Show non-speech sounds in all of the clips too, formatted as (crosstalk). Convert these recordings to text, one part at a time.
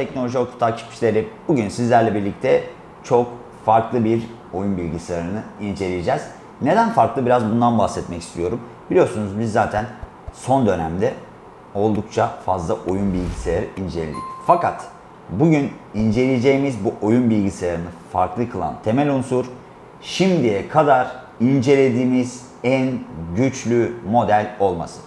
Teknoloji Oku takipçileri. Bugün sizlerle birlikte çok farklı bir oyun bilgisayarını inceleyeceğiz. Neden farklı? Biraz bundan bahsetmek istiyorum. Biliyorsunuz biz zaten son dönemde oldukça fazla oyun bilgisayarı inceledik. Fakat bugün inceleyeceğimiz bu oyun bilgisayarını farklı kılan temel unsur şimdiye kadar incelediğimiz en güçlü model olması.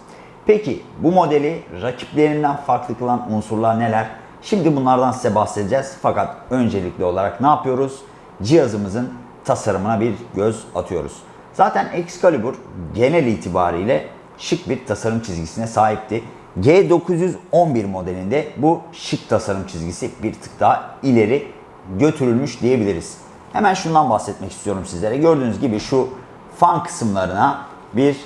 Peki bu modeli rakiplerinden farklı kılan unsurlar neler? Şimdi bunlardan size bahsedeceğiz. Fakat öncelikli olarak ne yapıyoruz? Cihazımızın tasarımına bir göz atıyoruz. Zaten Excalibur genel itibariyle şık bir tasarım çizgisine sahipti. G911 modelinde bu şık tasarım çizgisi bir tık daha ileri götürülmüş diyebiliriz. Hemen şundan bahsetmek istiyorum sizlere. Gördüğünüz gibi şu fan kısımlarına bir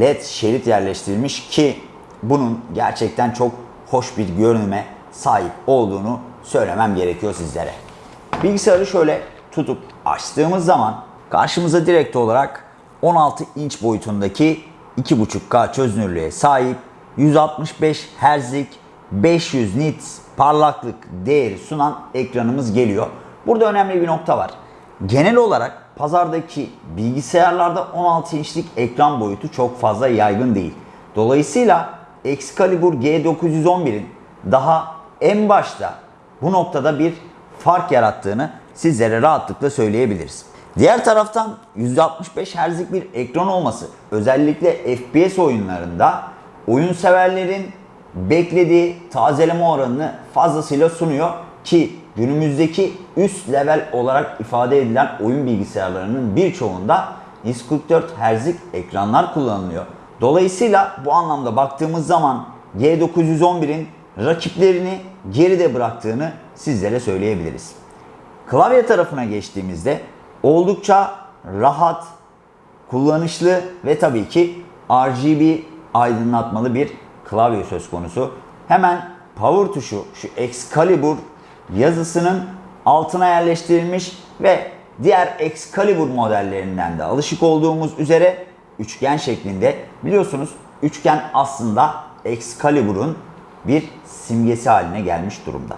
led şerit yerleştirilmiş ki bunun gerçekten çok hoş bir görünüme sahip olduğunu söylemem gerekiyor sizlere. Bilgisayarı şöyle tutup açtığımız zaman karşımıza direkt olarak 16 inç boyutundaki 2.5K çözünürlüğe sahip 165 Hz'lik 500 nits parlaklık değeri sunan ekranımız geliyor. Burada önemli bir nokta var. Genel olarak pazardaki bilgisayarlarda 16 inçlik ekran boyutu çok fazla yaygın değil. Dolayısıyla Excalibur G911'in daha en başta bu noktada bir fark yarattığını sizlere rahatlıkla söyleyebiliriz. Diğer taraftan 165 Hz'lik bir ekran olması özellikle FPS oyunlarında oyun severlerin beklediği tazeleme oranını fazlasıyla sunuyor ki günümüzdeki üst level olarak ifade edilen oyun bilgisayarlarının birçoğunda 144 Hz'lik ekranlar kullanılıyor. Dolayısıyla bu anlamda baktığımız zaman G911'in rakiplerini geride bıraktığını sizlere söyleyebiliriz. Klavye tarafına geçtiğimizde oldukça rahat, kullanışlı ve tabii ki RGB aydınlatmalı bir klavye söz konusu. Hemen power tuşu şu Excalibur yazısının altına yerleştirilmiş ve diğer Excalibur modellerinden de alışık olduğumuz üzere üçgen şeklinde. Biliyorsunuz üçgen aslında Excalibur'un bir simgesi haline gelmiş durumda.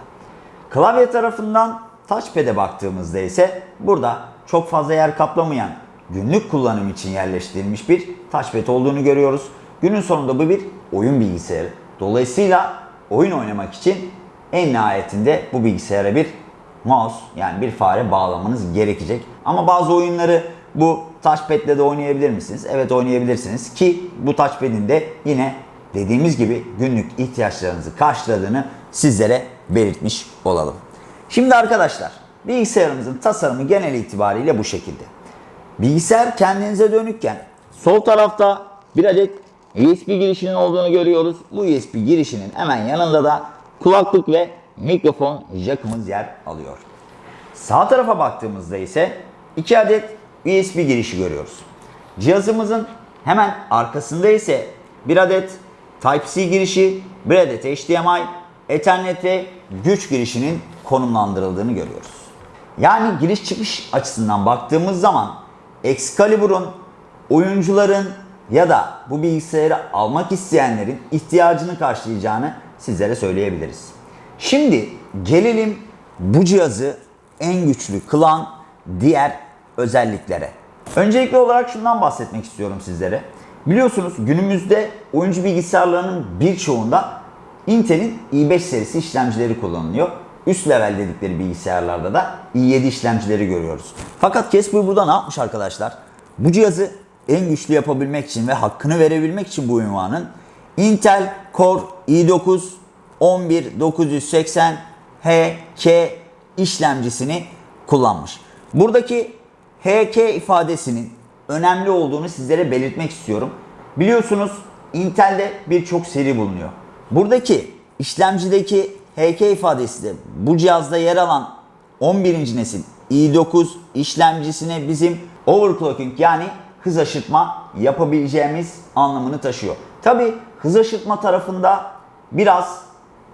Klavye tarafından touchpad'e baktığımızda ise burada çok fazla yer kaplamayan günlük kullanım için yerleştirilmiş bir touchpad olduğunu görüyoruz. Günün sonunda bu bir oyun bilgisayarı. Dolayısıyla oyun oynamak için en nihayetinde bu bilgisayara bir mouse yani bir fare bağlamanız gerekecek. Ama bazı oyunları bu touchpad de oynayabilir misiniz? Evet oynayabilirsiniz ki bu touchpad'in de yine dediğimiz gibi günlük ihtiyaçlarınızı karşıladığını sizlere belirtmiş olalım. Şimdi arkadaşlar bilgisayarımızın tasarımı genel itibariyle bu şekilde. Bilgisayar kendinize dönükken sol tarafta bir adet USB girişinin olduğunu görüyoruz. Bu USB girişinin hemen yanında da kulaklık ve mikrofon jackımız yer alıyor. Sağ tarafa baktığımızda ise iki adet USB girişi görüyoruz. Cihazımızın hemen arkasında ise bir adet Type-C girişi, bir adet HDMI, Ethernet ve güç girişinin konumlandırıldığını görüyoruz. Yani giriş çıkış açısından baktığımız zaman Excalibur'un oyuncuların ya da bu bilgisayarı almak isteyenlerin ihtiyacını karşılayacağını sizlere söyleyebiliriz. Şimdi gelelim bu cihazı en güçlü kılan diğer özelliklere. Öncelikli olarak şundan bahsetmek istiyorum sizlere. Biliyorsunuz günümüzde oyuncu bilgisayarlarının birçoğunda Intel'in i5 serisi işlemcileri kullanılıyor. Üst level dedikleri bilgisayarlarda da i7 işlemcileri görüyoruz. Fakat Casper burada ne yapmış arkadaşlar? Bu cihazı en güçlü yapabilmek için ve hakkını verebilmek için bu ünvanın Intel Core i9 11980 HK işlemcisini kullanmış. Buradaki HK ifadesinin önemli olduğunu sizlere belirtmek istiyorum. Biliyorsunuz Intel'de birçok seri bulunuyor. Buradaki işlemcideki HK ifadesi de bu cihazda yer alan 11. nesil i9 işlemcisine bizim overclocking yani hız aşırtma yapabileceğimiz anlamını taşıyor. Tabi hız aşırtma tarafında biraz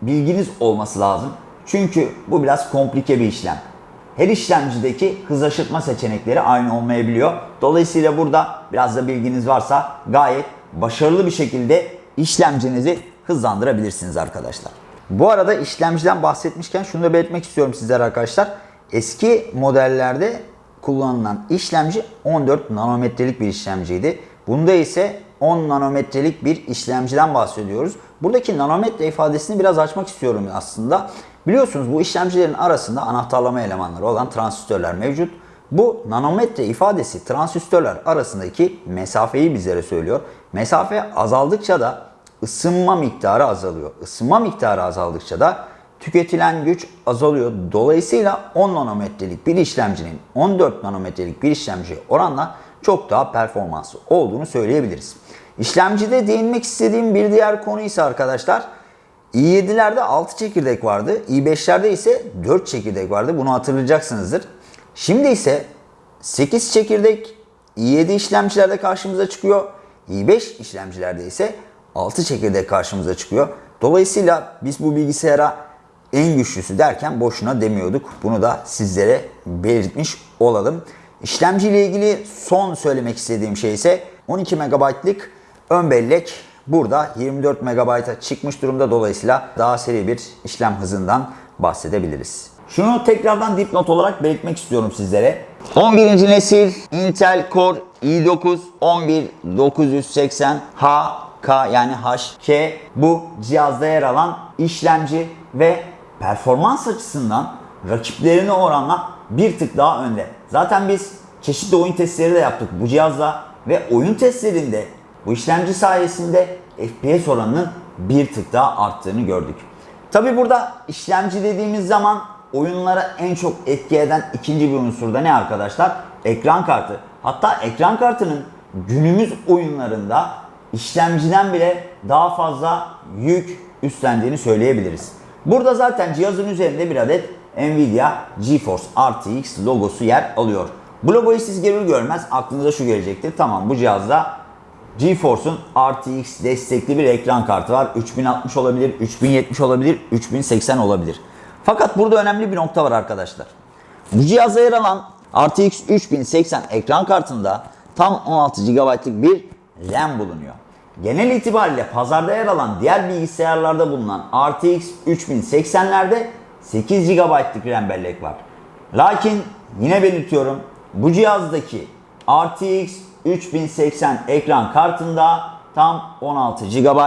bilginiz olması lazım. Çünkü bu biraz komplike bir işlem. Her işlemcideki hız aşırtma seçenekleri aynı olmayabiliyor. Dolayısıyla burada biraz da bilginiz varsa gayet başarılı bir şekilde işlemcinizi hızlandırabilirsiniz arkadaşlar. Bu arada işlemciden bahsetmişken şunu da belirtmek istiyorum sizlere arkadaşlar. Eski modellerde kullanılan işlemci 14 nanometrelik bir işlemciydi. Bunda ise 10 nanometrelik bir işlemciden bahsediyoruz. Buradaki nanometre ifadesini biraz açmak istiyorum aslında. Biliyorsunuz bu işlemcilerin arasında anahtarlama elemanları olan transistörler mevcut. Bu nanometre ifadesi transistörler arasındaki mesafeyi bizlere söylüyor. Mesafe azaldıkça da ısınma miktarı azalıyor. Isınma miktarı azaldıkça da tüketilen güç azalıyor. Dolayısıyla 10 nanometrelik bir işlemcinin 14 nanometrelik bir işlemciye oranla çok daha performanslı olduğunu söyleyebiliriz. İşlemcide değinmek istediğim bir diğer konu ise arkadaşlar i7'lerde 6 çekirdek vardı. i5'lerde ise 4 çekirdek vardı. Bunu hatırlayacaksınızdır. Şimdi ise 8 çekirdek i7 işlemcilerde karşımıza çıkıyor. i5 işlemcilerde ise 6 çekirdek karşımıza çıkıyor. Dolayısıyla biz bu bilgisayara en güçlüsü derken boşuna demiyorduk. Bunu da sizlere belirtmiş olalım. İşlemci ile ilgili son söylemek istediğim şey ise 12 MB'lık ön bellek burada 24 MB'a çıkmış durumda. Dolayısıyla daha seri bir işlem hızından bahsedebiliriz. Şunu tekrardan dipnot olarak belirtmek istiyorum sizlere. 11. nesil Intel Core i9 11980H K yani HK bu cihazda yer alan işlemci ve performans açısından rakiplerine oranla bir tık daha önde. Zaten biz çeşitli oyun testleri de yaptık bu cihazla ve oyun testlerinde bu işlemci sayesinde FPS oranının bir tık daha arttığını gördük. Tabi burada işlemci dediğimiz zaman oyunlara en çok etki eden ikinci bir unsur da ne arkadaşlar? Ekran kartı. Hatta ekran kartının günümüz oyunlarında işlemciden bile daha fazla yük üstlendiğini söyleyebiliriz. Burada zaten cihazın üzerinde bir adet Nvidia GeForce RTX logosu yer alıyor. Bu logoyu siz görür görmez aklınıza şu gelecektir. Tamam bu cihazda GeForce'un RTX destekli bir ekran kartı var. 3060 olabilir, 3070 olabilir, 3080 olabilir. Fakat burada önemli bir nokta var arkadaşlar. Bu cihaza yer alan RTX 3080 ekran kartında tam 16 GB'lık bir RAM bulunuyor. Genel itibariyle pazarda yer alan diğer bilgisayarlarda bulunan RTX 3080'lerde 8 GB'lık RAM bellek var. Lakin yine belirtiyorum bu cihazdaki RTX 3080 ekran kartında tam 16 GB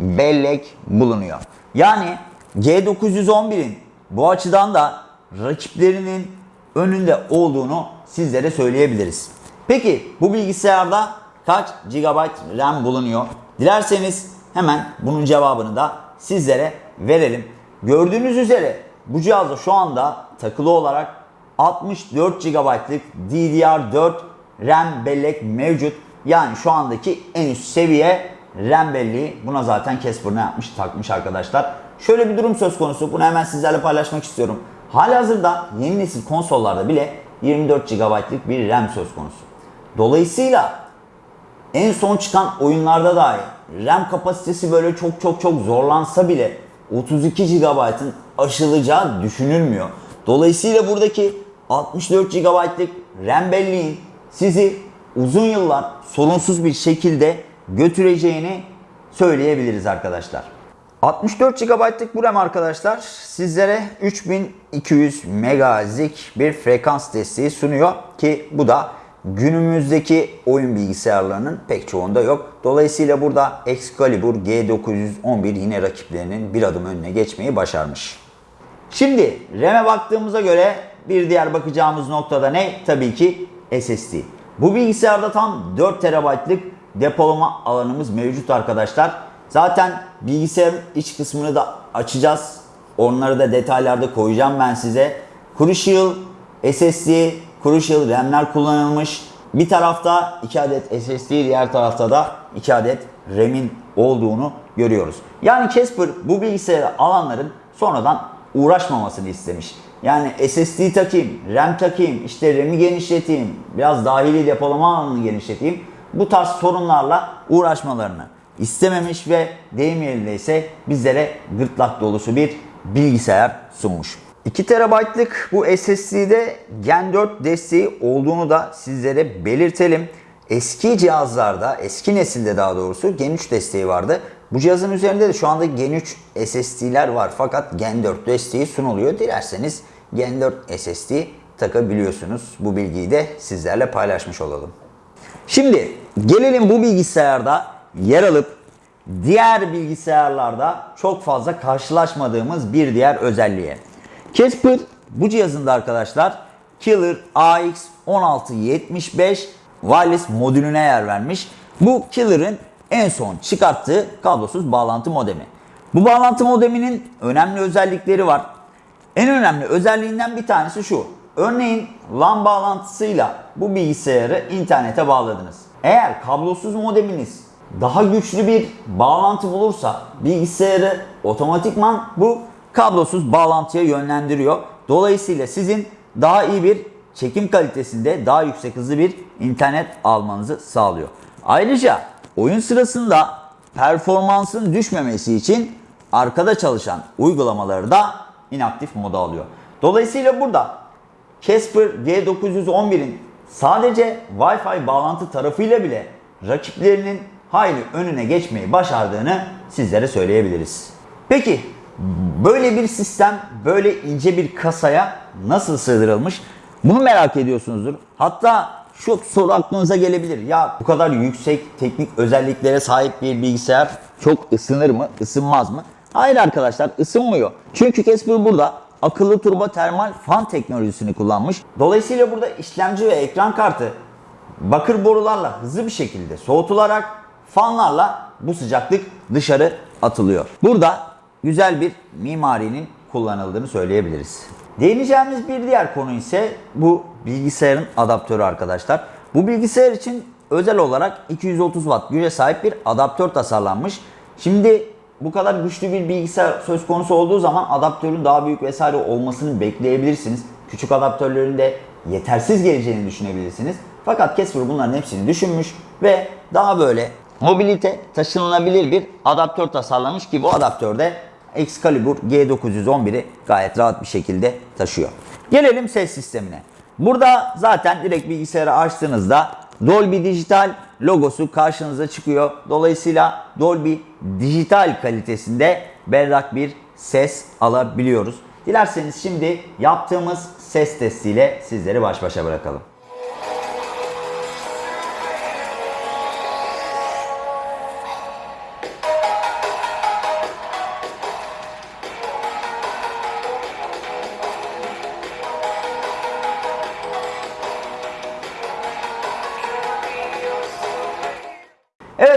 bellek bulunuyor. Yani G911'in bu açıdan da rakiplerinin önünde olduğunu sizlere söyleyebiliriz. Peki bu bilgisayarda kaç GB RAM bulunuyor? Dilerseniz hemen bunun cevabını da sizlere verelim. Gördüğünüz üzere bu cihazda şu anda takılı olarak 64 GB'lık DDR4 RAM bellek mevcut. Yani şu andaki en üst seviye RAM belleği. Buna zaten Casper ne yapmış takmış arkadaşlar. Şöyle bir durum söz konusu. Bunu hemen sizlerle paylaşmak istiyorum. Halihazırda yeni nesil konsollarda bile 24 GB'lık bir RAM söz konusu. Dolayısıyla en son çıkan oyunlarda dahi RAM kapasitesi böyle çok çok çok zorlansa bile 32 GB'ın aşılacağı düşünülmüyor. Dolayısıyla buradaki 64 GB'lık RAM belleğin sizi uzun yıllar sorunsuz bir şekilde götüreceğini söyleyebiliriz arkadaşlar. 64 GB'lık bu RAM arkadaşlar sizlere 3200 MHz'lik bir frekans desteği sunuyor ki bu da günümüzdeki oyun bilgisayarlarının pek çoğunda yok. Dolayısıyla burada Excalibur G911 yine rakiplerinin bir adım önüne geçmeyi başarmış. Şimdi RAM'e baktığımıza göre bir diğer bakacağımız noktada ne? Tabii ki SSD. Bu bilgisayarda tam 4 TB'lık depolama alanımız mevcut arkadaşlar. Zaten bilgisayarın iç kısmını da açacağız. Onları da detaylarda koyacağım ben size. Crucial SSD, Crucial RAM'ler kullanılmış. Bir tarafta 2 adet SSD, diğer tarafta da 2 adet RAM'in olduğunu görüyoruz. Yani Casper bu bilgisayarı alanların sonradan uğraşmamasını istemiş. Yani SSD takayım, RAM takayım, işte RAM'i genişleteyim, biraz dahili depolama alanını genişleteyim. Bu tarz sorunlarla uğraşmalarını istememiş ve deyim yerinde ise bizlere gırtlak dolusu bir bilgisayar sunmuş. 2 TB'lık bu SSD'de Gen 4 desteği olduğunu da sizlere belirtelim. Eski cihazlarda, eski nesilde daha doğrusu Gen 3 desteği vardı. Bu cihazın üzerinde de şu anda Gen 3 SSD'ler var fakat Gen 4 desteği sunuluyor. Dilerseniz Gen 4 SSD takabiliyorsunuz. Bu bilgiyi de sizlerle paylaşmış olalım. Şimdi gelelim bu bilgisayarda yer alıp diğer bilgisayarlarda çok fazla karşılaşmadığımız bir diğer özelliğe. Casper bu cihazında arkadaşlar Killer AX1675 wireless modülüne yer vermiş. Bu Killer'ın en son çıkarttığı kablosuz bağlantı modemi. Bu bağlantı modeminin önemli özellikleri var. En önemli özelliğinden bir tanesi şu. Örneğin LAN bağlantısıyla bu bilgisayarı internete bağladınız. Eğer kablosuz modeminiz daha güçlü bir bağlantı bulursa bilgisayarı otomatikman bu kablosuz bağlantıya yönlendiriyor. Dolayısıyla sizin daha iyi bir çekim kalitesinde daha yüksek hızlı bir internet almanızı sağlıyor. Ayrıca oyun sırasında performansın düşmemesi için arkada çalışan uygulamaları da inaktif moda alıyor. Dolayısıyla burada Casper G911'in sadece Wi-Fi bağlantı tarafıyla bile rakiplerinin hayli önüne geçmeyi başardığını sizlere söyleyebiliriz. Peki böyle bir sistem böyle ince bir kasaya nasıl sığdırılmış? Bunu merak ediyorsunuzdur. Hatta şu soru aklınıza gelebilir. Ya bu kadar yüksek teknik özelliklere sahip bir bilgisayar çok ısınır mı, ısınmaz mı? Hayır arkadaşlar ısınmıyor. Çünkü Casper burada akıllı turbo termal fan teknolojisini kullanmış. Dolayısıyla burada işlemci ve ekran kartı bakır borularla hızlı bir şekilde soğutularak fanlarla bu sıcaklık dışarı atılıyor. Burada güzel bir mimarinin kullanıldığını söyleyebiliriz. Değineceğimiz bir diğer konu ise bu bilgisayarın adaptörü arkadaşlar. Bu bilgisayar için özel olarak 230 watt güce sahip bir adaptör tasarlanmış. Şimdi bu kadar güçlü bir bilgisayar söz konusu olduğu zaman adaptörün daha büyük vesaire olmasını bekleyebilirsiniz. Küçük adaptörlerin de yetersiz geleceğini düşünebilirsiniz. Fakat Casper bunların hepsini düşünmüş ve daha böyle mobilite taşınılabilir bir adaptör tasarlamış ki bu adaptörde Excalibur G911'i gayet rahat bir şekilde taşıyor. Gelelim ses sistemine. Burada zaten direkt bilgisayarı açtığınızda Dolby Digital logosu karşınıza çıkıyor. Dolayısıyla Dolby dijital kalitesinde berrak bir ses alabiliyoruz. Dilerseniz şimdi yaptığımız ses testiyle sizleri baş başa bırakalım.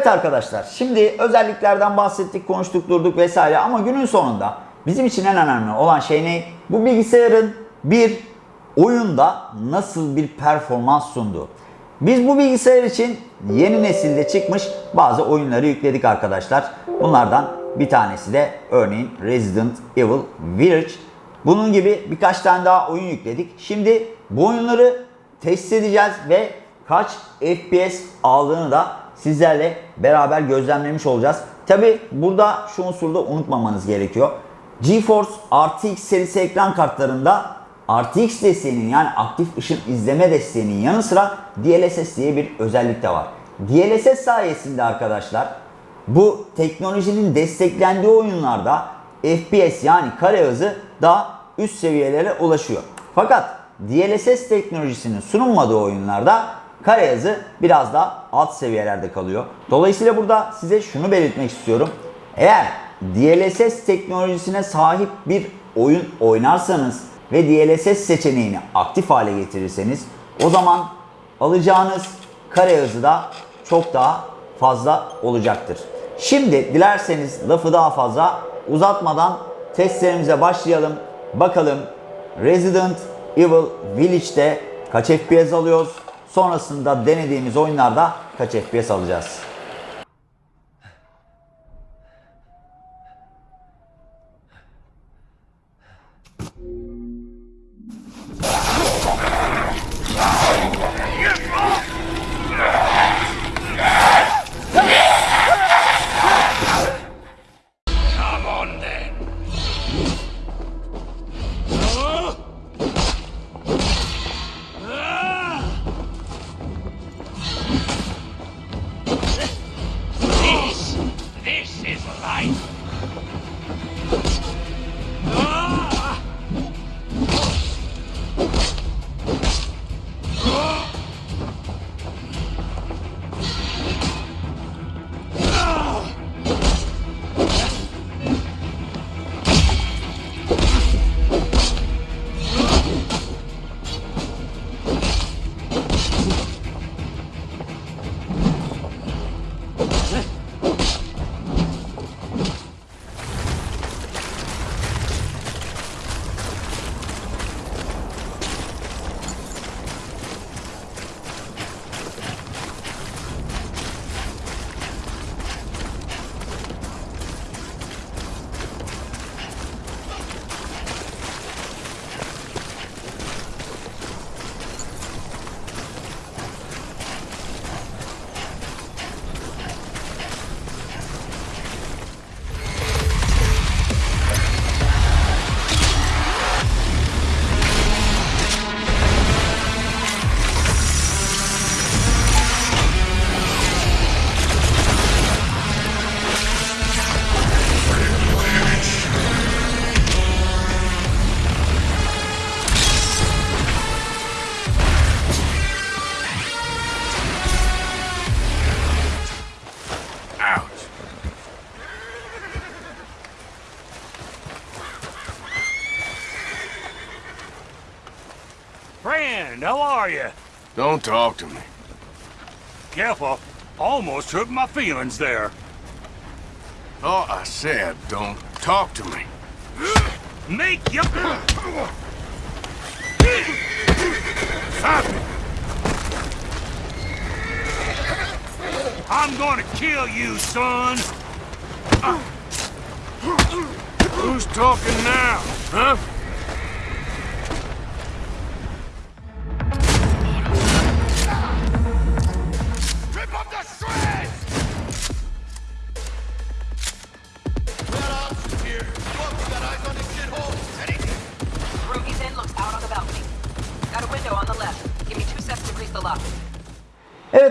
Arkadaşlar şimdi özelliklerden bahsettik, konuştuk, durduk vesaire ama günün sonunda bizim için en önemli olan şey ne? Bu bilgisayarın bir oyunda nasıl bir performans sunduğu. Biz bu bilgisayar için yeni nesilde çıkmış bazı oyunları yükledik arkadaşlar. Bunlardan bir tanesi de örneğin Resident Evil Village. Bunun gibi birkaç tane daha oyun yükledik. Şimdi bu oyunları test edeceğiz ve kaç FPS aldığını da sizlerle beraber gözlemlemiş olacağız. Tabi burada şu unsuru da unutmamanız gerekiyor. GeForce RTX serisi ekran kartlarında RTX desteğinin yani aktif ışın izleme desteğinin yanı sıra DLSS diye bir özellik de var. DLSS sayesinde arkadaşlar bu teknolojinin desteklendiği oyunlarda FPS yani kare hızı daha üst seviyelere ulaşıyor. Fakat DLSS teknolojisinin sunulmadığı oyunlarda kare hızı biraz daha alt seviyelerde kalıyor. Dolayısıyla burada size şunu belirtmek istiyorum. Eğer DLSS teknolojisine sahip bir oyun oynarsanız ve DLSS seçeneğini aktif hale getirirseniz o zaman alacağınız kare hızı da çok daha fazla olacaktır. Şimdi dilerseniz lafı daha fazla uzatmadan testlerimize başlayalım. Bakalım Resident Evil Village'de kaç FPS alıyoruz? Sonrasında denediğimiz oyunlarda kaç FPS alacağız? Don't talk to me. Careful. Almost hurt my feelings there. Oh, I said, don't talk to me. Make your... (coughs) Stop it. I'm gonna kill you, son. Who's talking now, huh?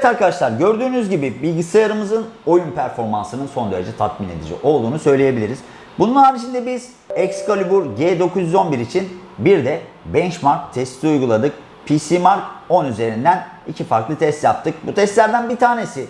Arkadaşlar gördüğünüz gibi bilgisayarımızın oyun performansının son derece tatmin edici olduğunu söyleyebiliriz. Bunun haricinde biz Excalibur G911 için bir de benchmark testi uyguladık. PC Mark 10 üzerinden iki farklı test yaptık. Bu testlerden bir tanesi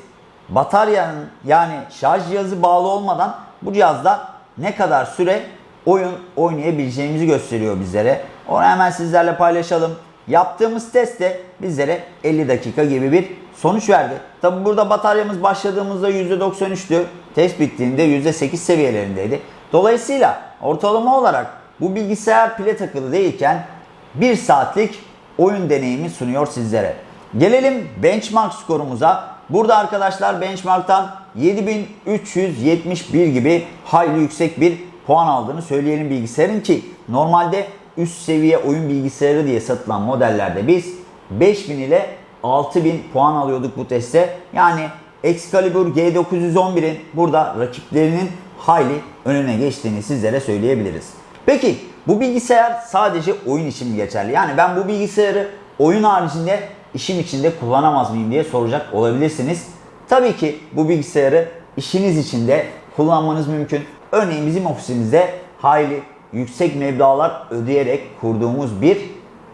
bataryanın yani şarj cihazı bağlı olmadan bu cihazda ne kadar süre oyun oynayabileceğimizi gösteriyor bizlere. Onu hemen sizlerle paylaşalım. Yaptığımız test de bizlere 50 dakika gibi bir sonuç verdi. Tabi burada bataryamız başladığımızda %93'tü. Test bittiğinde %8 seviyelerindeydi. Dolayısıyla ortalama olarak bu bilgisayar pile takılı değilken 1 saatlik oyun deneyimi sunuyor sizlere. Gelelim benchmark skorumuza. Burada arkadaşlar benchmark'tan 7371 gibi hayli yüksek bir puan aldığını söyleyelim bilgisayarın ki normalde üst seviye oyun bilgisayarı diye satılan modellerde biz 5000 ile 6000 puan alıyorduk bu teste. Yani Excalibur G911'in burada rakiplerinin hayli önüne geçtiğini sizlere söyleyebiliriz. Peki bu bilgisayar sadece oyun için mi geçerli? Yani ben bu bilgisayarı oyun haricinde işim içinde kullanamaz mıyım diye soracak olabilirsiniz. Tabii ki bu bilgisayarı işiniz için de kullanmanız mümkün. Örneğin bizim ofisimizde hayli yüksek meblağlar ödeyerek kurduğumuz bir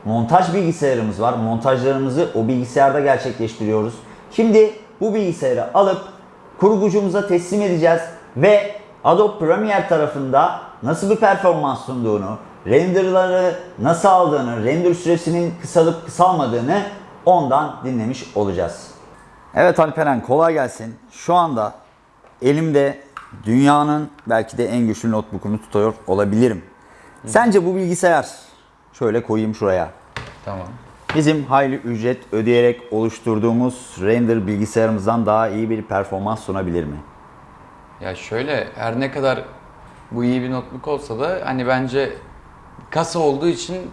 montaj bilgisayarımız var. Montajlarımızı o bilgisayarda gerçekleştiriyoruz. Şimdi bu bilgisayarı alıp kurgucumuza teslim edeceğiz ve Adobe Premiere tarafında nasıl bir performans sunduğunu, renderları nasıl aldığını, render süresinin kısalıp kısalmadığını ondan dinlemiş olacağız. Evet Alperen kolay gelsin. Şu anda elimde dünyanın belki de en güçlü notebook'unu tutuyor olabilirim. Sence bu bilgisayar şöyle koyayım şuraya. Tamam. Bizim hayli ücret ödeyerek oluşturduğumuz render bilgisayarımızdan daha iyi bir performans sunabilir mi? Ya şöyle her ne kadar bu iyi bir notebook olsa da hani bence kasa olduğu için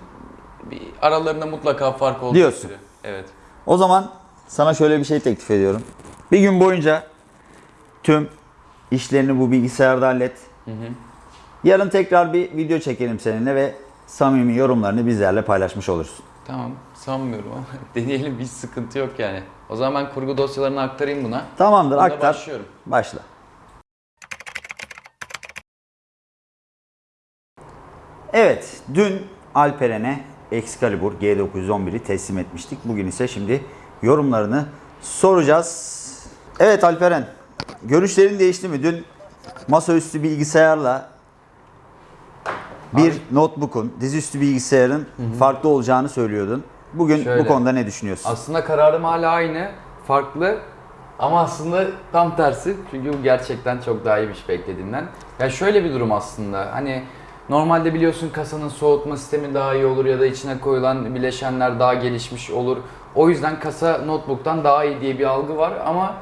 bir aralarında mutlaka fark olduğu Diyorsun. sürü. Evet. O zaman sana şöyle bir şey teklif ediyorum. Bir gün boyunca tüm işlerini bu bilgisayarda hallet. Yarın tekrar bir video çekelim seninle ve samimi yorumlarını bizlerle paylaşmış olursun. Tamam sanmıyorum ama (laughs) deneyelim hiç sıkıntı yok yani. O zaman ben kurgu dosyalarını aktarayım buna. Tamamdır Bunda aktar. başlıyorum. Başla. Evet, dün Alperen'e Excalibur G911'i teslim etmiştik. Bugün ise şimdi yorumlarını soracağız. Evet Alperen, görüşlerin değişti mi? Dün masaüstü bilgisayarla bir notebook'un, dizüstü bilgisayarın farklı olacağını söylüyordun. Bugün Şöyle. bu konuda ne düşünüyorsun? Aslında kararım hala aynı. Farklı. Ama aslında tam tersi. Çünkü bu gerçekten çok daha iyiymiş beklediğinden. Ya şöyle bir durum aslında. Hani normalde biliyorsun kasanın soğutma sistemi daha iyi olur ya da içine koyulan bileşenler daha gelişmiş olur. O yüzden kasa notebook'tan daha iyi diye bir algı var ama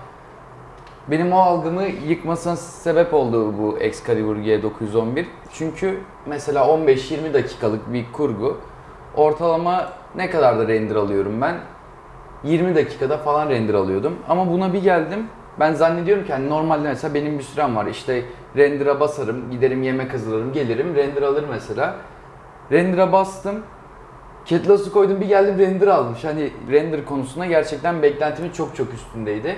benim o algımı yıkmasına sebep oldu bu Excalibur G911. Çünkü mesela 15-20 dakikalık bir kurgu ortalama ne kadar da render alıyorum ben? 20 dakikada falan render alıyordum. Ama buna bir geldim. Ben zannediyorum ki hani normalde mesela benim bir sürem var. İşte render'a basarım, giderim yemek hazırlarım, gelirim render alır mesela. Render'a bastım. Ketlası koydum bir geldim render almış. Hani render konusunda gerçekten beklentimin çok çok üstündeydi.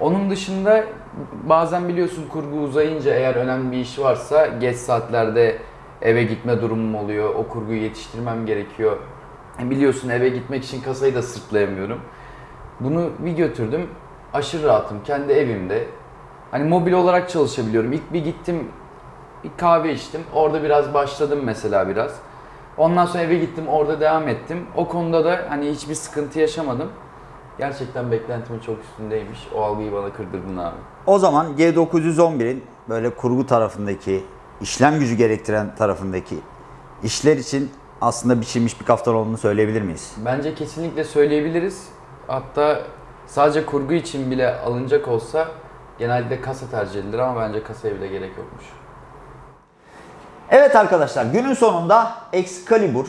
Onun dışında bazen biliyorsun kurgu uzayınca eğer önemli bir iş varsa geç saatlerde eve gitme durumum oluyor. O kurguyu yetiştirmem gerekiyor. E Biliyorsun eve gitmek için kasayı da sırtlayamıyorum. Bunu bir götürdüm. Aşırı rahatım kendi evimde. Hani mobil olarak çalışabiliyorum. İlk bir gittim bir kahve içtim. Orada biraz başladım mesela biraz. Ondan sonra eve gittim orada devam ettim. O konuda da hani hiçbir sıkıntı yaşamadım. Gerçekten beklentimin çok üstündeymiş. O algıyı bana kırdırdın abi. O zaman G911'in böyle kurgu tarafındaki, işlem gücü gerektiren tarafındaki işler için aslında biçilmiş bir kaftan olduğunu söyleyebilir miyiz? Bence kesinlikle söyleyebiliriz. Hatta sadece kurgu için bile alınacak olsa genelde kasa tercih edilir ama bence kasaya bile gerek yokmuş. Evet arkadaşlar günün sonunda Excalibur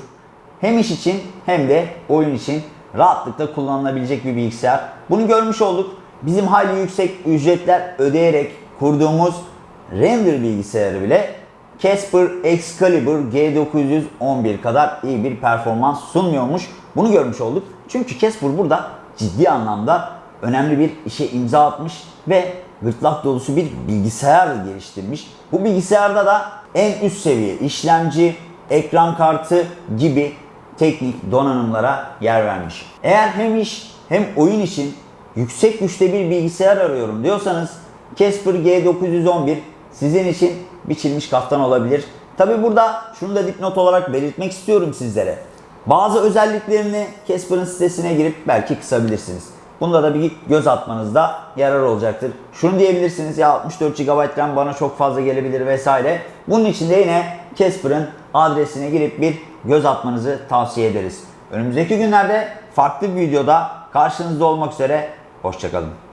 hem iş için hem de oyun için rahatlıkla kullanılabilecek bir bilgisayar. Bunu görmüş olduk. Bizim hayli yüksek ücretler ödeyerek kurduğumuz render bilgisayarı bile Casper Excalibur G911 kadar iyi bir performans sunmuyormuş. Bunu görmüş olduk. Çünkü Casper burada ciddi anlamda önemli bir işe imza atmış ve gırtlak dolusu bir bilgisayar geliştirmiş. Bu bilgisayarda da en üst seviye işlemci, ekran kartı gibi teknik donanımlara yer vermiş. Eğer hem iş hem oyun için yüksek güçte bir bilgisayar arıyorum diyorsanız Casper G911 sizin için biçilmiş kaftan olabilir. Tabi burada şunu da dipnot olarak belirtmek istiyorum sizlere. Bazı özelliklerini Casper'ın sitesine girip belki kısabilirsiniz. Bunda da bir göz atmanızda yarar olacaktır. Şunu diyebilirsiniz ya 64 GB RAM bana çok fazla gelebilir vesaire. Bunun için de yine Casper'ın adresine girip bir göz atmanızı tavsiye ederiz. Önümüzdeki günlerde farklı bir videoda karşınızda olmak üzere. Hoşçakalın.